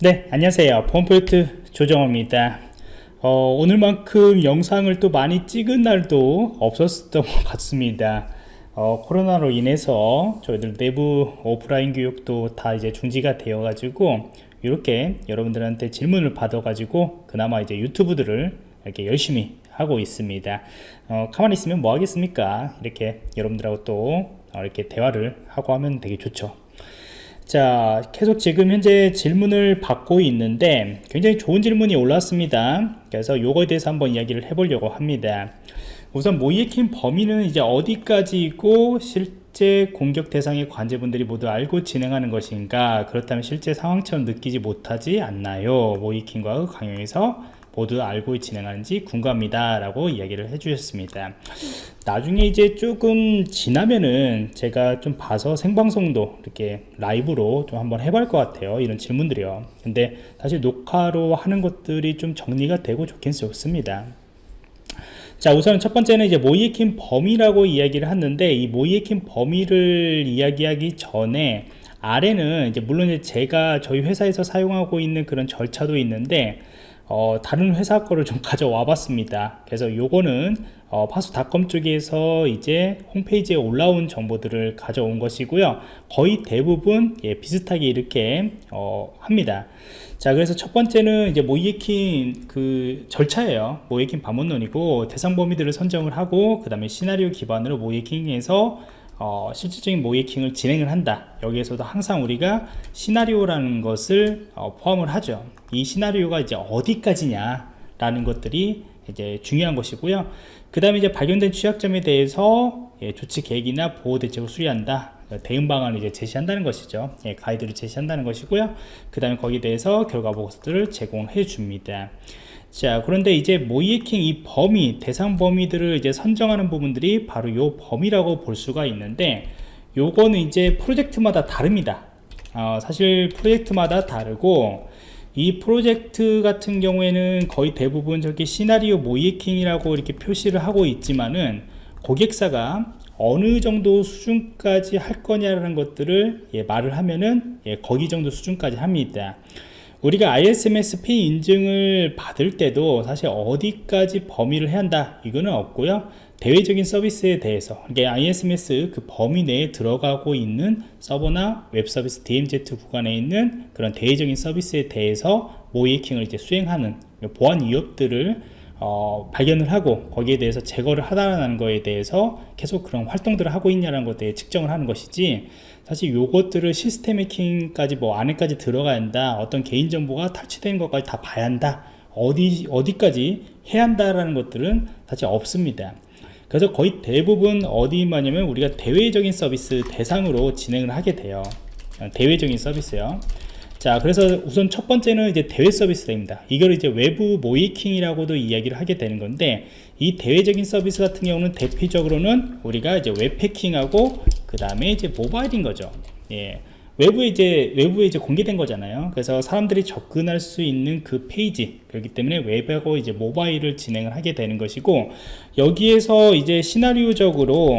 네 안녕하세요. 폼포인트 조정호입니다. 어, 오늘만큼 영상을 또 많이 찍은 날도 없었던 것 같습니다. 어, 코로나로 인해서 저희들 내부 오프라인 교육도 다 이제 중지가 되어 가지고 이렇게 여러분들한테 질문을 받아 가지고 그나마 이제 유튜브들을 이렇게 열심히 하고 있습니다. 어, 가만히 있으면 뭐 하겠습니까? 이렇게 여러분들하고 또 이렇게 대화를 하고 하면 되게 좋죠 자 계속 지금 현재 질문을 받고 있는데 굉장히 좋은 질문이 올랐습니다. 그래서 요거에 대해서 한번 이야기를 해보려고 합니다. 우선 모이에킨 범위는 이제 어디까지고 실제 공격 대상의 관제분들이 모두 알고 진행하는 것인가? 그렇다면 실제 상황처럼 느끼지 못하지 않나요? 모이킨과 강용에서 모두 알고 진행하는지 궁금합니다. 라고 이야기를 해 주셨습니다. 나중에 이제 조금 지나면은 제가 좀 봐서 생방송도 이렇게 라이브로 좀 한번 해볼 것 같아요. 이런 질문들이요. 근데 사실 녹화로 하는 것들이 좀 정리가 되고 좋긴 좋습니다. 자 우선 첫 번째는 이제 모이에킨 범위라고 이야기를 했는데 이 모이에킨 범위를 이야기하기 전에 아래는 이제 물론 이제 제가 저희 회사에서 사용하고 있는 그런 절차도 있는데 어, 다른 회사 거를 좀 가져와 봤습니다. 그래서 요거는 어, 파수닷컴 쪽에서 이제 홈페이지에 올라온 정보들을 가져온 것이고요. 거의 대부분 예, 비슷하게 이렇게 어, 합니다. 자 그래서 첫 번째는 이제 모이에킨 그 절차예요. 모이에킨 반문론이고 대상 범위들을 선정을 하고 그 다음에 시나리오 기반으로 모이에킹에서 어, 실질적인 모이킹을 진행을 한다. 여기에서도 항상 우리가 시나리오라는 것을 어, 포함을 하죠. 이 시나리오가 이제 어디까지냐 라는 것들이 이제 중요한 것이고요. 그 다음에 이제 발견된 취약점에 대해서 예, 조치 계획이나 보호 대책을 수리한다. 대응 방안을 이제 제시한다는 것이죠. 예, 가이드를 제시한다는 것이고요. 그 다음에 거기에 대해서 결과 보고서들을 제공해 줍니다 자 그런데 이제 모이에킹 이 범위 대상 범위들을 이제 선정하는 부분들이 바로 요 범위라고 볼 수가 있는데 요거는 이제 프로젝트마다 다릅니다. 어, 사실 프로젝트마다 다르고 이 프로젝트 같은 경우에는 거의 대부분 저기 시나리오 모이에킹이라고 이렇게 표시를 하고 있지만은 고객사가 어느 정도 수준까지 할 거냐라는 것들을 예, 말을 하면은 예, 거기 정도 수준까지 합니다 우리가 ISMS-P 인증을 받을 때도 사실 어디까지 범위를 해야 한다 이거는 없고요. 대외적인 서비스에 대해서. 이게 ISMS 그 범위 내에 들어가고 있는 서버나 웹 서비스 DMZ 구간에 있는 그런 대외적인 서비스에 대해서 모이킹을 이제 수행하는 보안 위협들을 어, 발견을 하고 거기에 대해서 제거를 하다라는 거에 대해서 계속 그런 활동들을 하고 있냐는 것에 측정을 하는 것이지 사실 요것들을 시스템 해킹까지 뭐 안에까지 들어가야 한다. 어떤 개인정보가 탈취되는 것까지 다 봐야 한다. 어디 어디까지 해야 한다라는 것들은 사실 없습니다. 그래서 거의 대부분 어디마냐면 우리가 대외적인 서비스 대상으로 진행을 하게 돼요. 대외적인 서비스요. 자 그래서 우선 첫 번째는 이제 대외 서비스입니다. 이걸 이제 외부 모의해킹이라고도 이야기를 하게 되는 건데 이 대외적인 서비스 같은 경우는 대표적으로는 우리가 이제 웹해킹하고 그 다음에 이제 모바일인 거죠 예. 외부에 이제 외부에 이제 공개된 거잖아요 그래서 사람들이 접근할 수 있는 그 페이지 그렇기 때문에 웹하고 이제 모바일을 진행을 하게 되는 것이고 여기에서 이제 시나리오적으로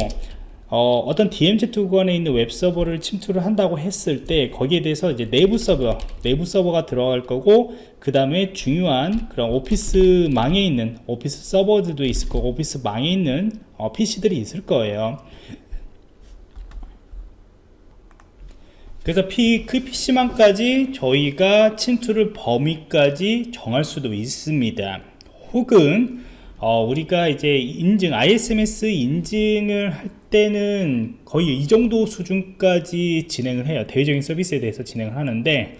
어, 떤 DMZ 구간에 있는 웹 서버를 침투를 한다고 했을 때 거기에 대해서 이제 내부 서버, 내부 서버가 들어갈 거고 그 다음에 중요한 그런 오피스 망에 있는 오피스 서버들도 있을 거고 오피스 망에 있는 어, PC들이 있을 거예요. 그래서 P, 그 PC망까지 저희가 침투를 범위까지 정할 수도 있습니다. 혹은 어, 우리가 이제 인증 ISMS 인증을 할 때는 거의 이 정도 수준까지 진행을 해요 대외적인 서비스에 대해서 진행을 하는데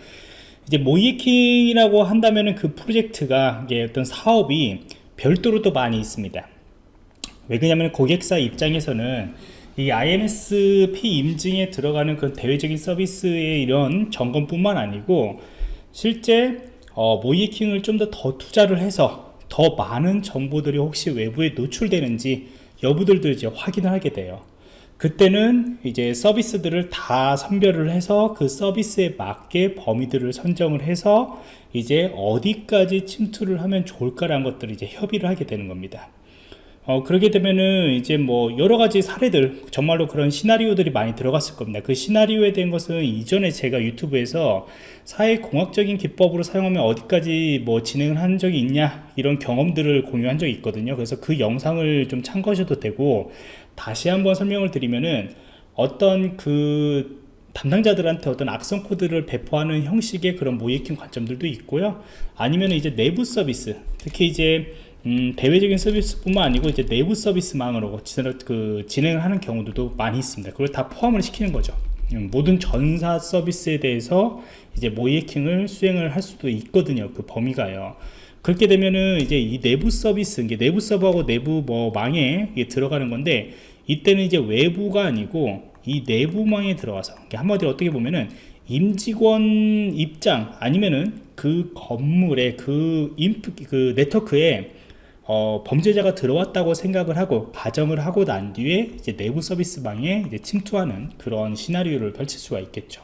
이제 모이킹이라고 한다면 그 프로젝트가 이게 어떤 사업이 별도로 또 많이 있습니다 왜 그러냐면 고객사 입장에서는 이 IMSP 인증에 들어가는 그 대외적인 서비스의 이런 점검뿐만 아니고 실제 어, 모이킹을 좀 더 더 투자를 해서 더 많은 정보들이 혹시 외부에 노출되는지 여부들도 이제 확인을 하게 돼요. 그때는 이제 서비스들을 다 선별을 해서 그 서비스에 맞게 범위들을 선정을 해서 이제 어디까지 침투를 하면 좋을까라는 것들을 이제 협의를 하게 되는 겁니다 어, 그렇게 되면은 이제 뭐 여러 가지 사례들 정말로 그런 시나리오들이 많이 들어갔을 겁니다. 그 시나리오에 대한 것은 이전에 제가 유튜브에서 사회공학적인 기법으로 사용하면 어디까지 뭐 진행을 한 적이 있냐 이런 경험들을 공유한 적이 있거든요. 그래서 그 영상을 좀 참고하셔도 되고 다시 한번 설명을 드리면은 어떤 그 담당자들한테 어떤 악성 코드를 배포하는 형식의 그런 모이킹 관점들도 있고요. 아니면 이제 내부 서비스 특히 이제 음, 대외적인 서비스뿐만 아니고 이제 내부 서비스망으로 그, 진행을 하는 경우도 많이 있습니다. 그걸 다 포함을 시키는 거죠. 음, 모든 전사 서비스에 대해서 이제 모이킹을 수행을 할 수도 있거든요. 그 범위가요. 그렇게 되면은 이제 이 내부 서비스, 이게 내부 서버하고 내부 뭐 망에 들어가는 건데 이때는 이제 외부가 아니고 이 내부망에 들어가서 한마디로 어떻게 보면은 임직원 입장 아니면은 그 건물의 그 인프 그 네트워크에 어, 범죄자가 들어왔다고 생각을 하고 가정을 하고 난 뒤에 이제 내부 서비스망에 이제 침투하는 그런 시나리오를 펼칠 수가 있겠죠.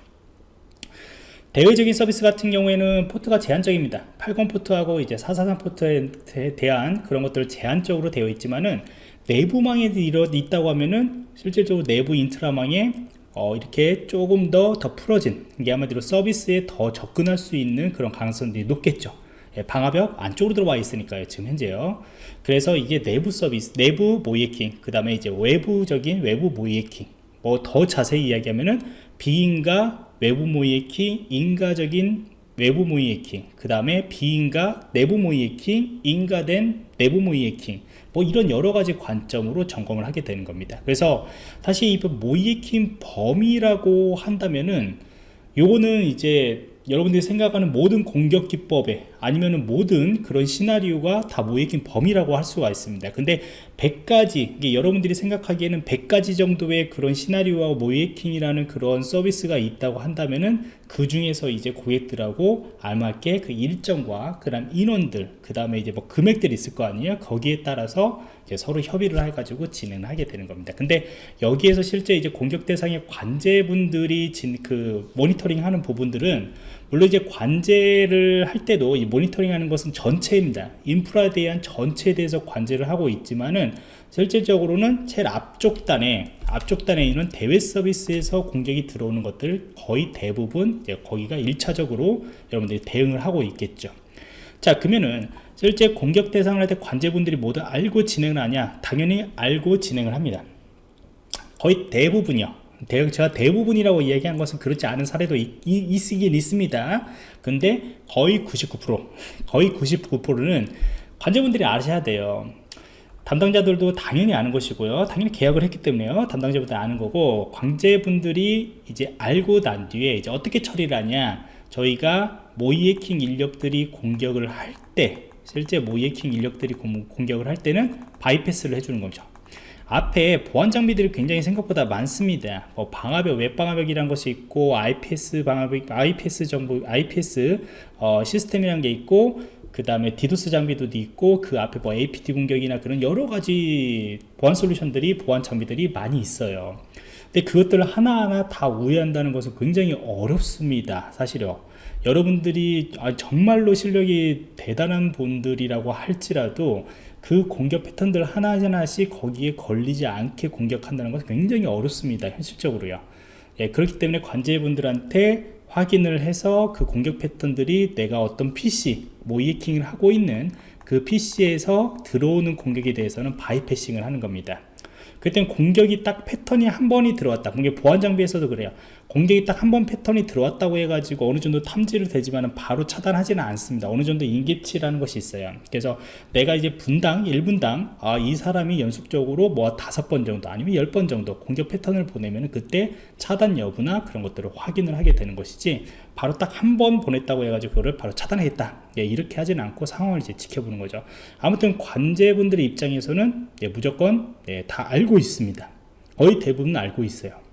대외적인 서비스 같은 경우에는 포트가 제한적입니다. 80 포트하고 이제 443 포트에 대한 그런 것들을 제한적으로 되어 있지만은 내부망에 있다고 하면은 실질적으로 내부 intra망에 어, 이렇게 조금 더 더 풀어진 이게 한마디로 서비스에 더 접근할 수 있는 그런 가능성들이 높겠죠. 예, 방화벽 안쪽으로 들어와 있으니까요 지금 현재요. 그래서 이게 내부 서비스 내부 모의해킹 그 다음에 이제 외부적인 외부 모의해킹. 뭐 더 자세히 이야기하면은 비인가 외부 모이킹 인가적인 외부 모이킹 그 다음에 비인가 내부 모이킹 인가된 내부 모이킹. 뭐 이런 여러 가지 관점으로 점검을 하게 되는 겁니다. 그래서 사실 이 모이킹 범위라고 한다면은 요거는 이제 여러분들이 생각하는 모든 공격 기법에 아니면 모든 그런 시나리오가 다 모이킹 범위라고 할 수가 있습니다. 근데 100가지 여러분들이 생각하기에는 100가지 정도의 그런 시나리오와 모이킹이라는 그런 서비스가 있다고 한다면은 그 중에서 이제 고객들하고 알맞게 그 일정과 그 다음 인원들 그 다음에 이제 뭐 금액들이 있을 거 아니에요? 거기에 따라서 서로 협의를 해가지고 진행을 하게 되는 겁니다. 근데 여기에서 실제 이제 공격 대상의 관제분들이 진, 그 모니터링 하는 부분들은 물론 이제 관제를 할 때도 이 모니터링 하는 것은 전체입니다. 인프라에 대한 전체에 대해서 관제를 하고 있지만은 실질적으로는 제일 앞쪽 단에 앞쪽 단에 있는 대외 서비스에서 공격이 들어오는 것들 거의 대부분 거기가 1차적으로 여러분들이 대응을 하고 있겠죠. 자 그러면은 실제 공격 대상을 할 때 관제분들이 모두 알고 진행을 하냐? 당연히 알고 진행을 합니다. 거의 대부분이요 대, 제가 대부분이라고 이야기한 것은 그렇지 않은 사례도 있, 있긴 있습니다. 근데 거의 99% 거의 99%는 관제분들이 아셔야 돼요. 담당자들도 당연히 아는 것이고요. 당연히 계약을 했기 때문에요. 담당자분들 아는 거고 관제분들이 이제 알고 난 뒤에 이제 어떻게 처리를 하냐. 저희가 모이해킹 인력들이 공격을 할 때 실제 모이해킹 인력들이 공격을 할 때는 바이패스를 해주는 거죠 앞에 보안 장비들이 굉장히 생각보다 많습니다. 뭐 방화벽, 웹방화벽이라는 것이 있고 IPS 방화벽, IPS 정보, IPS 어, 시스템이라는 게 있고 그 다음에 디도스 장비도 있고 그 앞에 뭐 APT 공격이나 그런 여러 가지 보안 솔루션들이 보안 장비들이 많이 있어요. 근데 그것들을 하나하나 다 우회한다는 것은 굉장히 어렵습니다. 사실요. 여러분들이 아, 정말로 실력이 대단한 분들이라고 할지라도 그 공격 패턴들 하나하나씩 거기에 걸리지 않게 공격한다는 것은 굉장히 어렵습니다 현실적으로요. 예, 그렇기 때문에 관제분들한테 확인을 해서 그 공격 패턴들이 내가 어떤 PC 모이킹을 하고 있는 그 PC에서 들어오는 공격에 대해서는 바이패싱을 하는 겁니다. 그때 공격이 딱 패턴이 한 번이 들어왔다. 공격 보안 장비에서도 그래요 공격이 딱 한 번 패턴이 들어왔다고 해가지고 어느 정도 탐지를 되지만 바로 차단하지는 않습니다. 어느 정도 인계치라는 것이 있어요. 그래서 내가 이제 분당 1분당 아, 이 사람이 연속적으로 뭐 다섯 번 정도 아니면 열 번 정도 공격 패턴을 보내면 그때 차단 여부나 그런 것들을 확인을 하게 되는 것이지 바로 딱 한 번 보냈다고 해가지고 그거를 바로 차단하겠다. 예, 이렇게 하지는 않고 상황을 이제 지켜보는 거죠. 아무튼 관제분들의 입장에서는 예, 무조건 예, 다 알고 있습니다. 거의 대부분 알고 있어요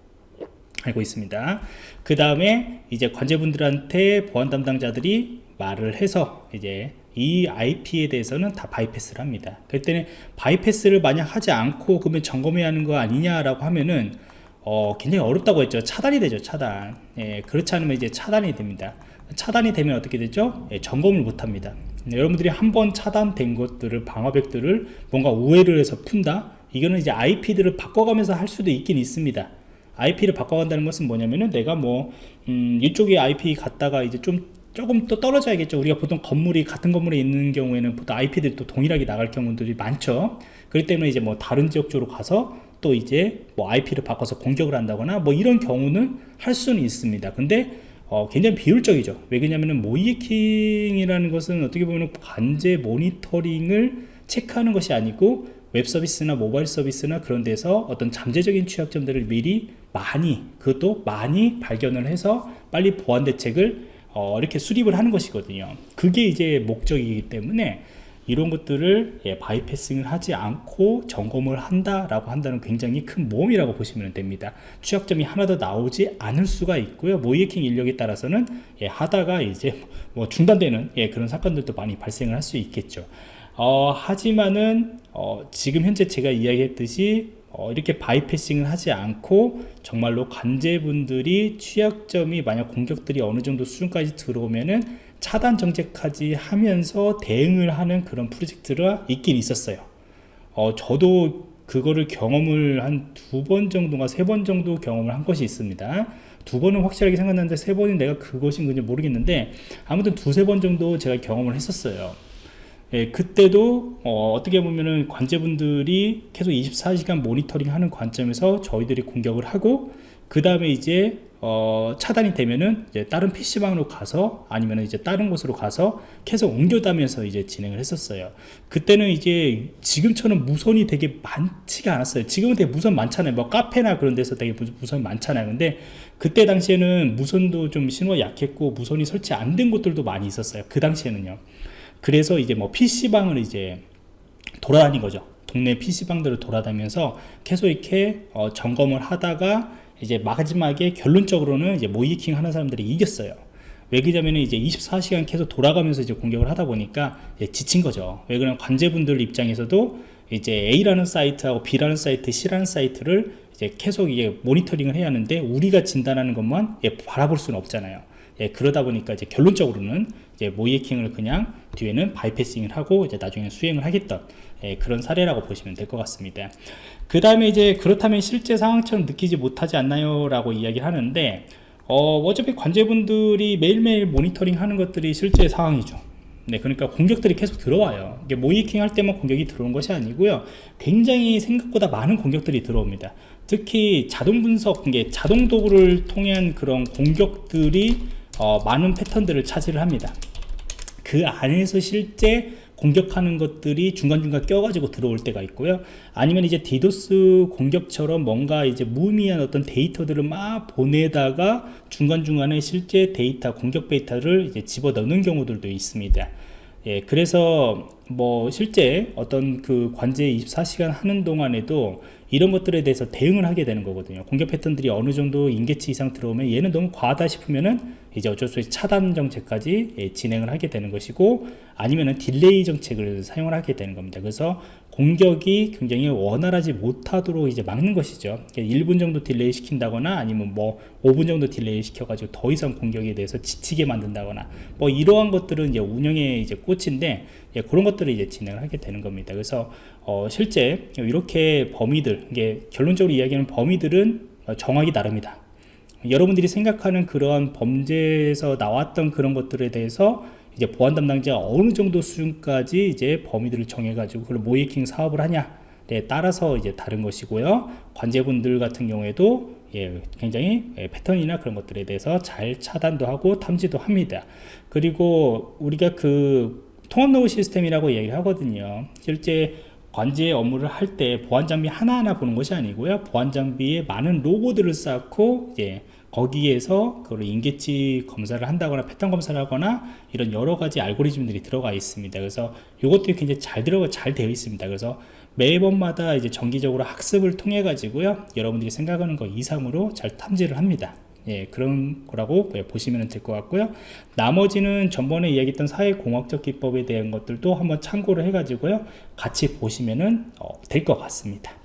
알고 있습니다. 그 다음에 이제 관제분들한테 보안 담당자들이 말을 해서 이제 이 IP에 대해서는 다 바이패스를 합니다. 그때는 바이패스를 만약 하지 않고 그러면 점검해야 하는 거 아니냐라고 하면은 어, 굉장히 어렵다고 했죠. 차단이 되죠 차단. 예, 그렇지 않으면 이제 차단이 됩니다. 차단이 되면 어떻게 되죠? 예, 점검을 못합니다. 네, 여러분들이 한번 차단된 것들을 방어벽들을 뭔가 우회를 해서 푼다? 이거는 이제 IP들을 바꿔가면서 할 수도 있긴 있습니다 IP를 바꿔간다는 것은 뭐냐면은 내가 뭐 음, 이쪽에 IP 갔다가 이제 좀 조금 또 떨어져야겠죠. 우리가 보통 건물이 같은 건물에 있는 경우에는 보통 IP들이 또 동일하게 나갈 경우들이 많죠. 그렇기 때문에 이제 뭐 다른 지역 쪽으로 가서 또 이제 뭐 IP를 바꿔서 공격을 한다거나 뭐 이런 경우는 할 수는 있습니다. 근데 어, 굉장히 비효율적이죠. 왜 그러냐면은 모의해킹이라는 것은 어떻게 보면 관제 모니터링을 체크하는 것이 아니고 웹 서비스나 모바일 서비스나 그런 데서 어떤 잠재적인 취약점들을 미리 많이 그것도 많이 발견을 해서 빨리 보안 대책을 어, 이렇게 수립을 하는 것이거든요 그게 이제 목적이기 때문에 이런 것들을 예, 바이패싱을 하지 않고 점검을 한다라고 한다는 굉장히 큰 모험이라고 보시면 됩니다. 취약점이 하나도 나오지 않을 수가 있고요. 모이킹 인력에 따라서는 예, 하다가 이제 뭐 중단되는 예, 그런 사건들도 많이 발생을 할 수 있겠죠. 어, 하지만은 어, 지금 현재 제가 이야기했듯이 어, 이렇게 바이패싱을 하지 않고 정말로 관제분들이 취약점이 만약 공격들이 어느 정도 수준까지 들어오면은 차단 정책까지 하면서 대응을 하는 그런 프로젝트가 있긴 있었어요. 어, 저도 그거를 경험을 한 두 번 정도가 세 번 정도 경험을 한 것이 있습니다. 두 번은 확실하게 생각나는데 세 번은 내가 그것인 건지 모르겠는데 아무튼 두세 번 정도 제가 경험을 했었어요 예, 그때도 어, 떻게 보면은 관제분들이 계속 24시간 모니터링 하는 관점에서 저희들이 공격을 하고 그 다음에 이제 어, 차단이 되면은 이제 다른 PC방으로 가서 아니면 이제 다른 곳으로 가서 계속 옮겨다면서 이제 진행을 했었어요. 그때는 이제 지금처럼 무선이 되게 많지가 않았어요. 지금은 되게 무선 많잖아요. 뭐 카페나 그런 데서 되게 무선 많잖아요. 근데 그때 당시에는 무선도 좀 신호가 약했고 무선이 설치 안 된 곳들도 많이 있었어요. 그 당시에는요. 그래서 이제 뭐 PC방을 이제 돌아다닌 거죠. 동네 PC방들을 돌아다니면서 계속 이렇게 어, 점검을 하다가 이제 마지막에 결론적으로는 이제 모의해킹 하는 사람들이 이겼어요. 왜 그러냐면 이제 24시간 계속 돌아가면서 이제 공격을 하다 보니까 지친 거죠. 왜 그러면 관제분들 입장에서도 이제 A라는 사이트하고 B라는 사이트, C라는 사이트를 이제 계속 이게 모니터링을 해야 하는데 우리가 진단하는 것만 예, 바라볼 수는 없잖아요. 예, 그러다 보니까 이제 결론적으로는 이제 모의해킹을 그냥 뒤에는 bypassing을 하고 이제 나중에 수행을 하겠던 예, 그런 사례라고 보시면 될 것 같습니다. 그 다음에 이제 그렇다면 실제 상황처럼 느끼지 못하지 않나요? 라고 이야기를 하는데 어, 어차피 관제분들이 매일매일 모니터링 하는 것들이 실제 상황이죠. 네, 그러니까 공격들이 계속 들어와요. 이게 모이킹 할 때만 공격이 들어온 것이 아니고요. 굉장히 생각보다 많은 공격들이 들어옵니다. 특히 자동 분석, 이게 자동 도구를 통한 그런 공격들이 어, 많은 패턴들을 차지를 합니다. 그 안에서 실제 공격하는 것들이 중간중간 껴가지고 들어올 때가 있고요. 아니면 이제 디도스 공격처럼 뭔가 이제 무의미한 어떤 데이터들을 막 보내다가 중간중간에 실제 데이터 공격 데이터를 이제 집어넣는 경우들도 있습니다. 예, 그래서 뭐 실제 어떤 그 관제 24시간 하는 동안에도 이런 것들에 대해서 대응을 하게 되는 거거든요. 공격 패턴들이 어느 정도 임계치 이상 들어오면 얘는 너무 과하다 싶으면은 이제 어쩔 수 없이 차단 정책까지 예, 진행을 하게 되는 것이고 아니면은 delay 정책을 사용을 하게 되는 겁니다. 그래서 공격이 굉장히 원활하지 못하도록 이제 막는 것이죠. 1분 정도 delay 시킨다거나 아니면 뭐 5분 정도 delay 시켜 가지고 더 이상 공격에 대해서 지치게 만든다거나 뭐 이러한 것들은 이제 운영의 이제 꽃인데 예, 그런 것들을 이제 진행을 하게 되는 겁니다. 그래서 어, 실제 이렇게 범위들 이게 결론적으로 이야기하는 범위들은 정하기 나름이다 여러분들이 생각하는 그러한 범죄에서 나왔던 그런 것들에 대해서 이제 보안 담당자가 어느 정도 수준까지 이제 범위들을 정해가지고 그걸 모이킹 사업을 하냐 네, 따라서 이제 다른 것이고요. 관제분들 같은 경우에도 예, 굉장히 예, 패턴이나 그런 것들에 대해서 잘 차단도 하고 탐지도 합니다. 그리고 우리가 그 통합 로그 시스템이라고 얘기를 하거든요. 실제 관제 업무를 할 때 보안 장비 하나하나 보는 것이 아니고요. 보안 장비에 많은 로고들을 쌓고 이제 거기에서 그걸 인계치 검사를 한다거나 패턴 검사를 하거나 이런 여러 가지 알고리즘들이 들어가 있습니다. 그래서 이것들이 굉장히 잘 들어가 잘 되어 있습니다. 그래서 매번마다 이제 정기적으로 학습을 통해 가지고요. 여러분들이 생각하는 것 이상으로 잘 탐지를 합니다. 예, 그런 거라고 보시면 될 것 같고요. 나머지는 전번에 이야기했던 사회공학적 기법에 대한 것들도 한번 참고를 해가지고요. 같이 보시면 어, 될것 같습니다.